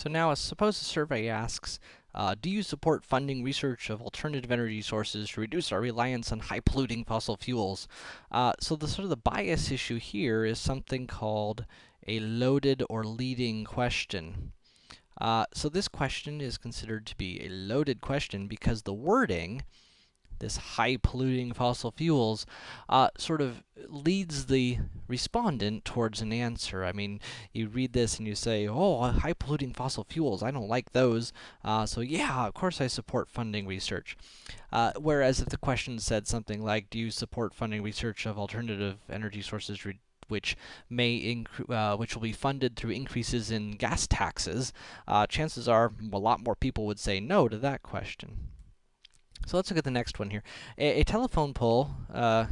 So now, suppose a survey asks, uh, do you support funding research of alternative energy sources to reduce our reliance on high-polluting fossil fuels? Uh, so the sort of the bias issue here is something called a loaded or leading question. Uh, so this question is considered to be a loaded question because the wording this high-polluting fossil fuels, uh, sort of leads the respondent towards an answer. I mean, you read this and you say, oh, high-polluting fossil fuels, I don't like those, uh, so yeah, of course I support funding research. Uh, whereas if the question said something like, do you support funding research of alternative energy sources which may uh, which will be funded through increases in gas taxes, uh, chances are a lot more people would say no to that question. So let's look at the next one here. A, a telephone poll uh,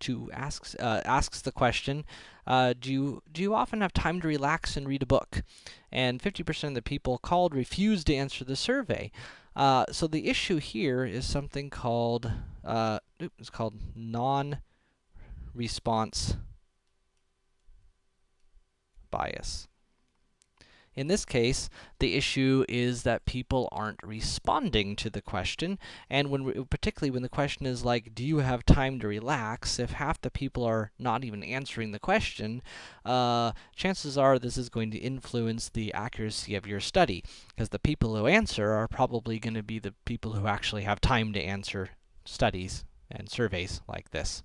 to asks uh, asks the question, uh, do you do you often have time to relax and read a book? And 50% of the people called refused to answer the survey. Uh, so the issue here is something called uh, it's called non-response bias. In this case, the issue is that people aren't responding to the question, and when particularly when the question is like, do you have time to relax, if half the people are not even answering the question, uh, chances are this is going to influence the accuracy of your study, because the people who answer are probably going to be the people who actually have time to answer studies and surveys like this.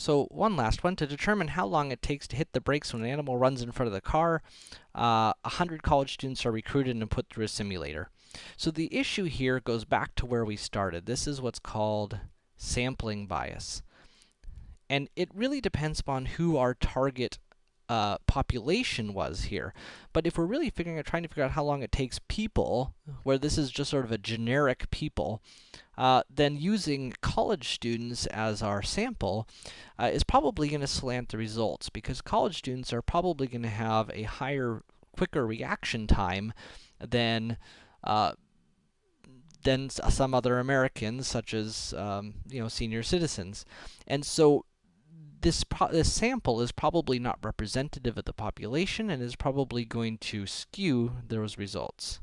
So one last one, to determine how long it takes to hit the brakes when an animal runs in front of the car, uh, 100 college students are recruited and put through a simulator. So the issue here goes back to where we started. This is what's called sampling bias. And it really depends upon who our target uh, population was here. But if we're really figuring out, trying to figure out how long it takes people, where this is just sort of a generic people, uh, then using college students as our sample uh, is probably going to slant the results, because college students are probably going to have a higher, quicker reaction time than uh, than some other Americans, such as, um, you know, senior citizens. And so this, this sample is probably not representative of the population and is probably going to skew those results.